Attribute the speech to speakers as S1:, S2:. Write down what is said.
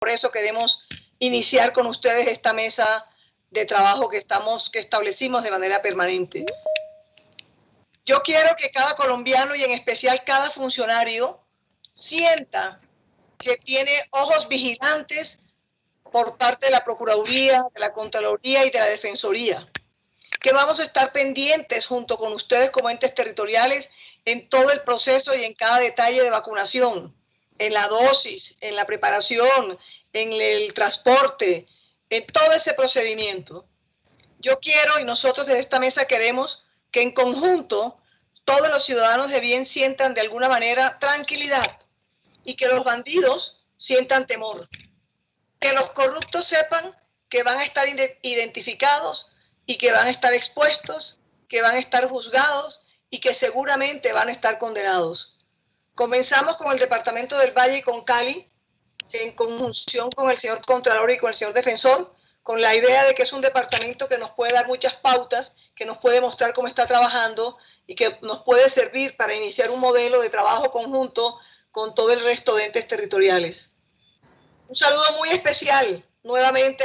S1: por eso queremos iniciar con ustedes esta mesa de trabajo que, estamos, que establecimos de manera permanente. Yo quiero que cada colombiano y en especial cada funcionario sienta que tiene ojos vigilantes por parte de la Procuraduría, de la Contraloría y de la Defensoría, que vamos a estar pendientes junto con ustedes como entes territoriales en todo el proceso y en cada detalle de vacunación, en la dosis, en la preparación, en el transporte, en todo ese procedimiento. Yo quiero y nosotros desde esta mesa queremos que en conjunto todos los ciudadanos de bien sientan de alguna manera tranquilidad y que los bandidos sientan temor. Que los corruptos sepan que van a estar identificados y que van a estar expuestos, que van a estar juzgados y que seguramente van a estar condenados. Comenzamos con el Departamento del Valle y con Cali, en conjunción con el señor Contralor y con el señor Defensor, con la idea de que es un departamento que nos puede dar muchas pautas, que nos puede mostrar cómo está trabajando y que nos puede servir para iniciar un modelo de trabajo conjunto con todo el resto de entes territoriales. Un saludo muy especial nuevamente